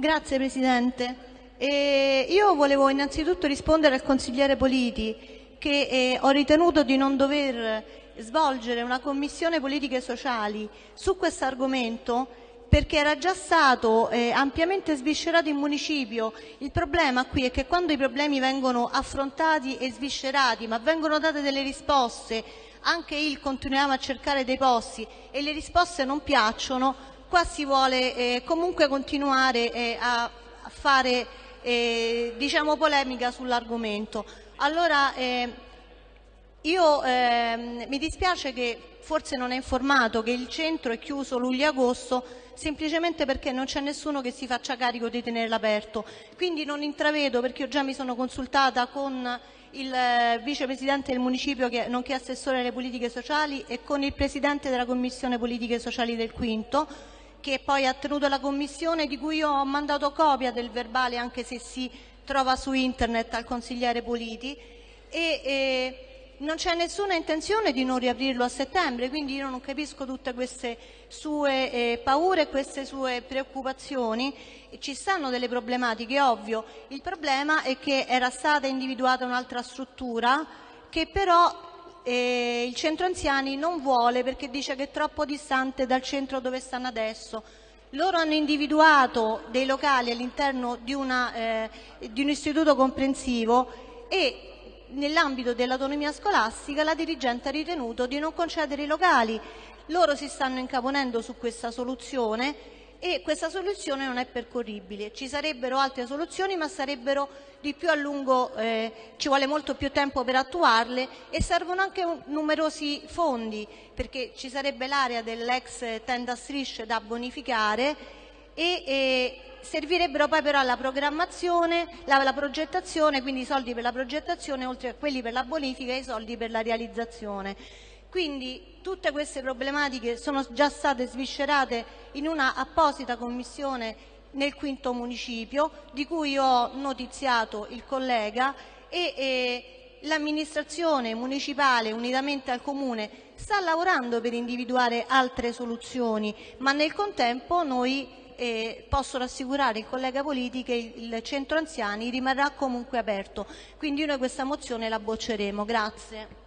Grazie Presidente. Eh, io volevo innanzitutto rispondere al consigliere Politi che eh, ho ritenuto di non dover svolgere una commissione politiche sociali su questo argomento perché era già stato eh, ampiamente sviscerato in municipio. Il problema qui è che quando i problemi vengono affrontati e sviscerati, ma vengono date delle risposte, anche il continuiamo a cercare dei posti e le risposte non piacciono, qua si vuole eh, comunque continuare eh, a fare eh, diciamo polemica sull'argomento. Allora, eh, io eh, mi dispiace che forse non è informato che il centro è chiuso luglio-agosto semplicemente perché non c'è nessuno che si faccia carico di tenerlo aperto. Quindi non intravedo, perché io già mi sono consultata con il eh, vicepresidente del municipio, che, nonché assessore alle politiche sociali, e con il presidente della commissione politiche sociali del Quinto, che poi ha tenuto la commissione, di cui io ho mandato copia del verbale, anche se si trova su internet, al consigliere Politi. E, e, non c'è nessuna intenzione di non riaprirlo a settembre, quindi io non capisco tutte queste sue eh, paure queste sue preoccupazioni. Ci stanno delle problematiche, ovvio. Il problema è che era stata individuata un'altra struttura che però eh, il centro anziani non vuole perché dice che è troppo distante dal centro dove stanno adesso. Loro hanno individuato dei locali all'interno di, eh, di un istituto comprensivo e nell'ambito dell'autonomia scolastica la dirigente ha ritenuto di non concedere i locali. Loro si stanno incaponendo su questa soluzione e questa soluzione non è percorribile. Ci sarebbero altre soluzioni ma sarebbero di più a lungo, eh, ci vuole molto più tempo per attuarle e servono anche numerosi fondi perché ci sarebbe l'area dell'ex tenda strisce da bonificare e, e servirebbero poi però alla programmazione, la, la progettazione, quindi i soldi per la progettazione oltre a quelli per la bonifica e i soldi per la realizzazione. Quindi tutte queste problematiche sono già state sviscerate in una apposita commissione nel quinto municipio di cui ho notiziato il collega e, e l'amministrazione municipale unitamente al comune sta lavorando per individuare altre soluzioni ma nel contempo noi e posso rassicurare il collega Politi che il centro anziani rimarrà comunque aperto. Quindi noi questa mozione la bocceremo. Grazie.